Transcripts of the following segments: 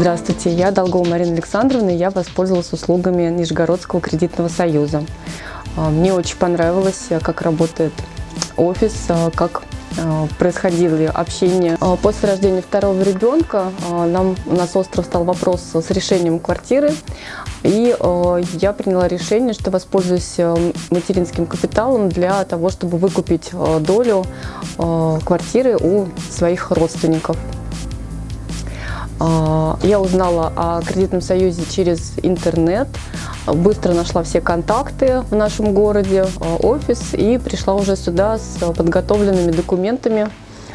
Здравствуйте, я Долгова Марина Александровна, и я воспользовалась услугами Нижегородского кредитного союза. А, мне очень понравилось, как работает офис, а, как а, происходило общение. После рождения второго ребенка нам, у нас остров стал вопрос с решением квартиры. И я приняла решение, что воспользуюсь материнским капиталом для того, чтобы выкупить долю квартиры у своих родственников. А, я узнала о кредитном союзе через интернет, быстро нашла все контакты в нашем городе, а, офис и пришла уже сюда с подготовленными документами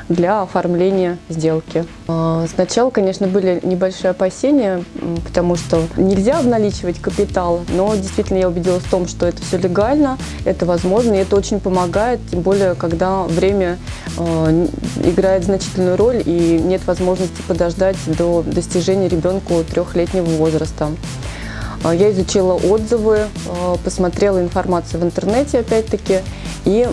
для оформления сделки. А, сначала, конечно, были небольшие опасения, потому что нельзя обналичивать капитал, но действительно я убедилась в том, что это все легально, это возможно, и это очень помогает, тем более, когда время играет значительную роль и нет возможности подождать до достижения ребенку трехлетнего возраста. А, я изучила отзывы, посмотрела информацию в интернете, опять-таки, и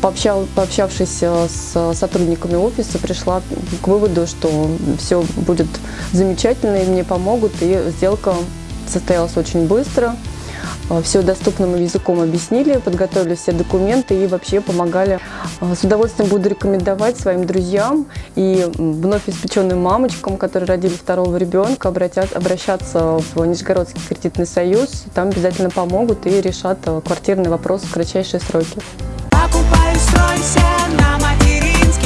пообщав, пообщавшись э, с сотрудниками офиса, пришла к выводу, что все будет замечательно и мне помогут. И сделка состоялась очень быстро. Э, все доступным языком объяснили, подготовили все документы и вообще помогали. Э, с удовольствием буду рекомендовать своим друзьям и вновь испеченным мамочкам, которые родили второго ребенка, обращаться в Нижегородский кредитный союз. Там обязательно помогут и решат квартирный вопрос в кратчайшие сроки. Покупай, стройся на материнский